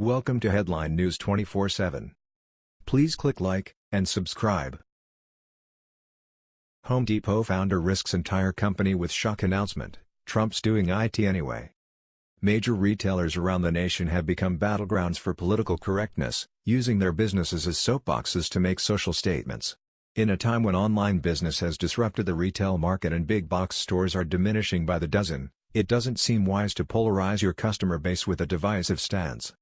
Welcome to Headline News 24/7. Please click like and subscribe. Home Depot founder risks entire company with shock announcement. Trump's doing IT anyway. Major retailers around the nation have become battlegrounds for political correctness, using their businesses as soapboxes to make social statements. In a time when online business has disrupted the retail market and big box stores are diminishing by the dozen, it doesn't seem wise to polarize your customer base with a divisive stance.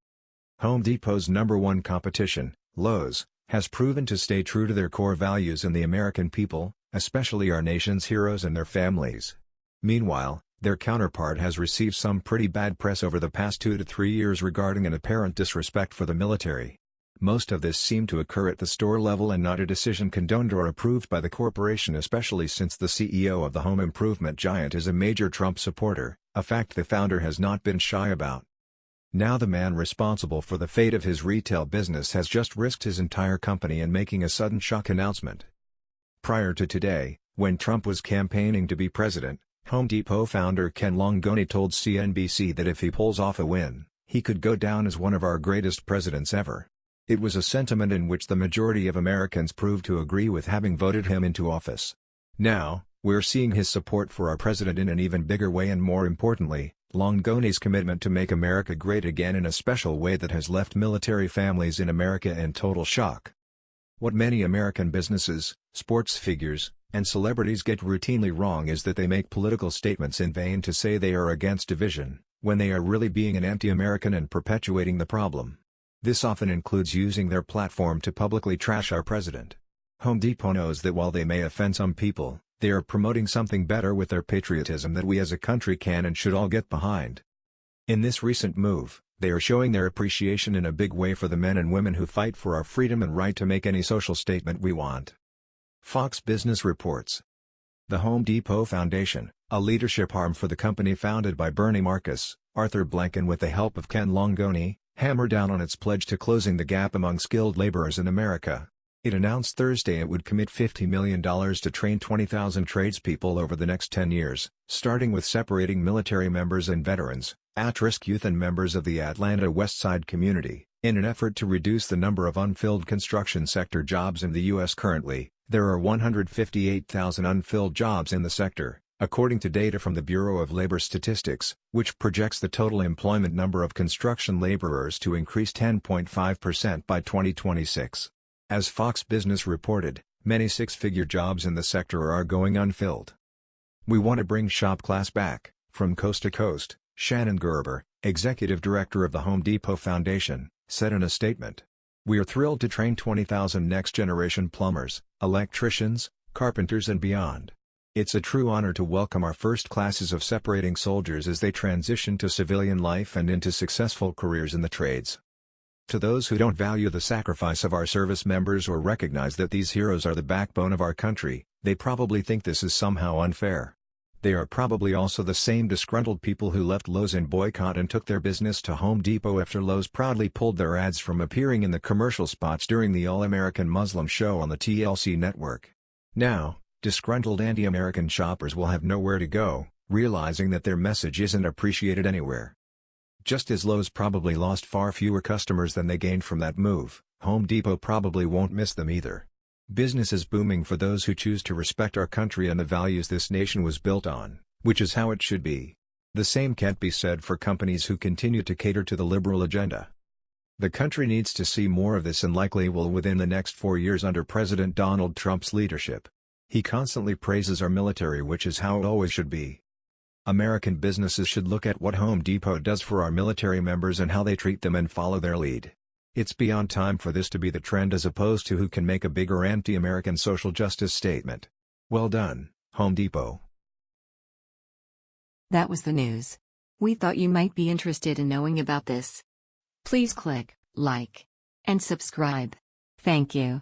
Home Depot's number one competition, Lowe's, has proven to stay true to their core values and the American people, especially our nation's heroes and their families. Meanwhile, their counterpart has received some pretty bad press over the past two to three years regarding an apparent disrespect for the military. Most of this seemed to occur at the store level and not a decision condoned or approved by the corporation especially since the CEO of the home improvement giant is a major Trump supporter, a fact the founder has not been shy about. Now the man responsible for the fate of his retail business has just risked his entire company in making a sudden shock announcement. Prior to today, when Trump was campaigning to be president, Home Depot founder Ken Langone told CNBC that if he pulls off a win, he could go down as one of our greatest presidents ever. It was a sentiment in which the majority of Americans proved to agree with having voted him into office. Now, we're seeing his support for our president in an even bigger way and more importantly, Langone's commitment to make America great again in a special way that has left military families in America in total shock. What many American businesses, sports figures, and celebrities get routinely wrong is that they make political statements in vain to say they are against division, when they are really being an anti-American and perpetuating the problem. This often includes using their platform to publicly trash our president. Home Depot knows that while they may offend some people, they are promoting something better with their patriotism that we as a country can and should all get behind. In this recent move, they are showing their appreciation in a big way for the men and women who fight for our freedom and right to make any social statement we want. Fox Business reports. The Home Depot Foundation, a leadership arm for the company founded by Bernie Marcus, Arthur Blank and with the help of Ken Langone, hammer down on its pledge to closing the gap among skilled laborers in America. It announced Thursday it would commit $50 million to train 20,000 tradespeople over the next 10 years, starting with separating military members and veterans, at-risk youth and members of the Atlanta Westside community. In an effort to reduce the number of unfilled construction sector jobs in the U.S. currently, there are 158,000 unfilled jobs in the sector, according to data from the Bureau of Labor Statistics, which projects the total employment number of construction laborers to increase 10.5% by 2026. As Fox Business reported, many six-figure jobs in the sector are going unfilled. We want to bring shop class back, from coast to coast, Shannon Gerber, executive director of the Home Depot Foundation, said in a statement. We are thrilled to train 20,000 next-generation plumbers, electricians, carpenters and beyond. It's a true honor to welcome our first classes of separating soldiers as they transition to civilian life and into successful careers in the trades. To those who don't value the sacrifice of our service members or recognize that these heroes are the backbone of our country, they probably think this is somehow unfair. They are probably also the same disgruntled people who left Lowe's in boycott and took their business to Home Depot after Lowe's proudly pulled their ads from appearing in the commercial spots during the All-American Muslim show on the TLC network. Now, disgruntled anti-American shoppers will have nowhere to go, realizing that their message isn't appreciated anywhere. Just as Lowe's probably lost far fewer customers than they gained from that move, Home Depot probably won't miss them either. Business is booming for those who choose to respect our country and the values this nation was built on, which is how it should be. The same can't be said for companies who continue to cater to the liberal agenda. The country needs to see more of this and likely will within the next four years under President Donald Trump's leadership. He constantly praises our military which is how it always should be. American businesses should look at what Home Depot does for our military members and how they treat them and follow their lead. It's beyond time for this to be the trend as opposed to who can make a bigger anti-American social justice statement. Well done, Home Depot. That was the news. We thought you might be interested in knowing about this. Please click like and subscribe. Thank you.